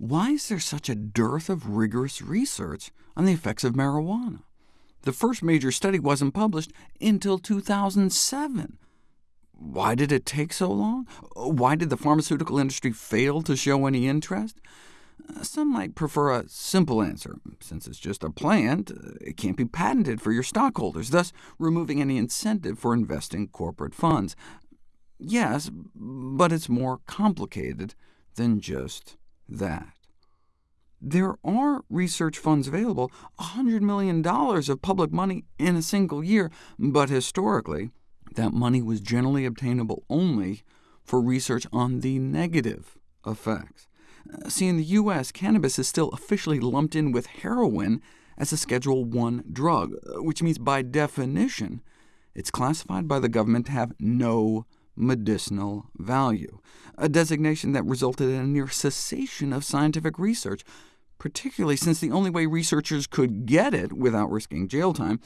why is there such a dearth of rigorous research on the effects of marijuana? The first major study wasn't published until 2007. Why did it take so long? Why did the pharmaceutical industry fail to show any interest? Uh, some might prefer a simple answer. Since it's just a plant, uh, it can't be patented for your stockholders, thus removing any incentive for investing corporate funds. Yes, but it's more complicated than just that. There are research funds available, $100 million of public money in a single year, but historically, that money was generally obtainable only for research on the negative effects. Uh, see, in the U.S., cannabis is still officially lumped in with heroin as a Schedule I drug, uh, which means by definition it's classified by the government to have no medicinal value, a designation that resulted in a near cessation of scientific research, particularly since the only way researchers could get it without risking jail time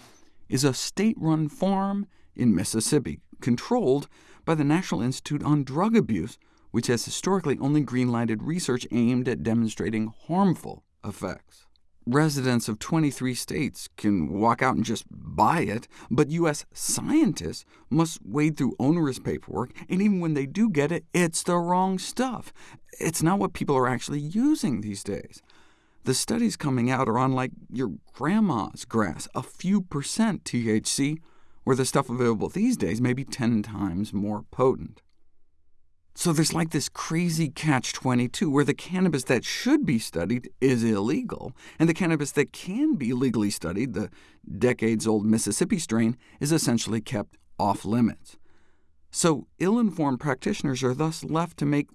is a state-run farm in Mississippi, controlled by the National Institute on Drug Abuse, which has historically only green-lighted research aimed at demonstrating harmful effects. Residents of 23 states can walk out and just buy it, but U.S. scientists must wade through onerous paperwork, and even when they do get it, it's the wrong stuff. It's not what people are actually using these days. The studies coming out are on like your grandma's grass, a few percent THC, where the stuff available these days may be 10 times more potent. So there's like this crazy catch-22, where the cannabis that should be studied is illegal, and the cannabis that can be legally studied, the decades-old Mississippi strain, is essentially kept off-limits. So ill-informed practitioners are thus left to make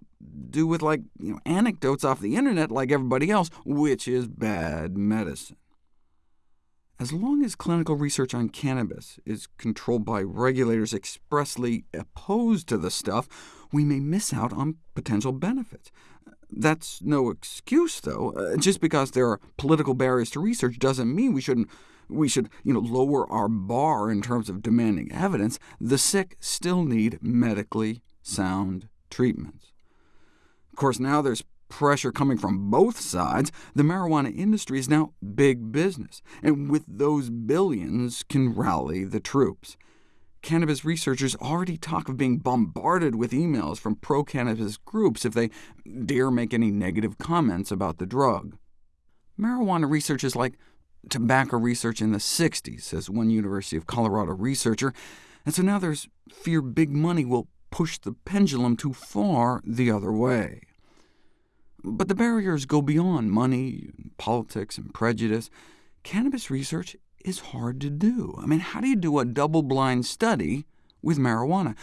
do with like you know, anecdotes off the internet like everybody else, which is bad medicine. As long as clinical research on cannabis is controlled by regulators expressly opposed to the stuff, we may miss out on potential benefits. That's no excuse, though. Uh, just because there are political barriers to research doesn't mean we shouldn't we should you know, lower our bar in terms of demanding evidence. The sick still need medically sound treatments. Of course, now there's pressure coming from both sides, the marijuana industry is now big business, and with those billions can rally the troops. Cannabis researchers already talk of being bombarded with emails from pro-cannabis groups if they dare make any negative comments about the drug. Marijuana research is like tobacco research in the 60s, says one University of Colorado researcher, and so now there's fear big money will push the pendulum too far the other way. But the barriers go beyond money, politics, and prejudice. Cannabis research is hard to do. I mean, how do you do a double-blind study with marijuana?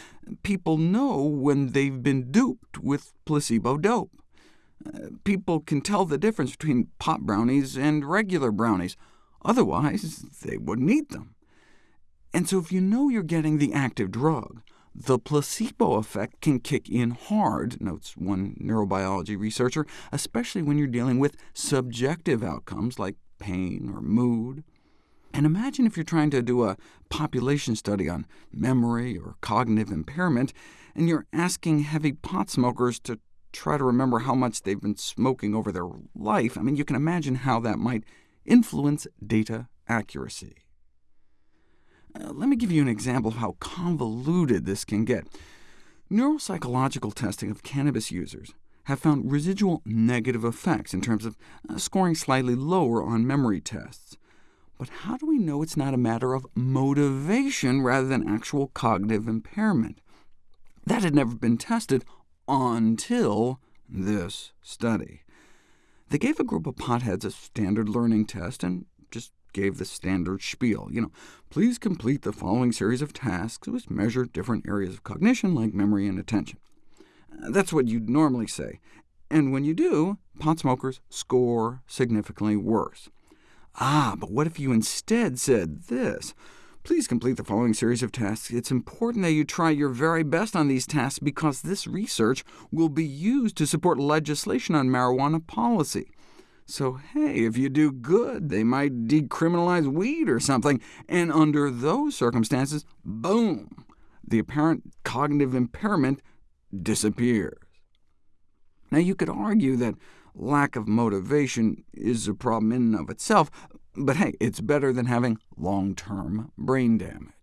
People know when they've been duped with placebo dope. Uh, people can tell the difference between pot brownies and regular brownies. Otherwise, they wouldn't eat them. And so if you know you're getting the active drug, the placebo effect can kick in hard, notes one neurobiology researcher, especially when you're dealing with subjective outcomes like pain or mood. And imagine if you're trying to do a population study on memory or cognitive impairment, and you're asking heavy pot smokers to try to remember how much they've been smoking over their life. I mean, you can imagine how that might influence data accuracy. Uh, let me give you an example of how convoluted this can get. Neuropsychological testing of cannabis users have found residual negative effects in terms of uh, scoring slightly lower on memory tests. But how do we know it's not a matter of motivation rather than actual cognitive impairment? That had never been tested until this study. They gave a group of potheads a standard learning test and just gave the standard spiel. You know, please complete the following series of tasks which measure different areas of cognition, like memory and attention. That's what you'd normally say. And when you do, pot smokers score significantly worse. Ah, but what if you instead said this? Please complete the following series of tasks. It's important that you try your very best on these tasks because this research will be used to support legislation on marijuana policy. So hey, if you do good, they might decriminalize weed or something, and under those circumstances, boom, the apparent cognitive impairment disappears. Now you could argue that lack of motivation is a problem in and of itself, but hey, it's better than having long-term brain damage.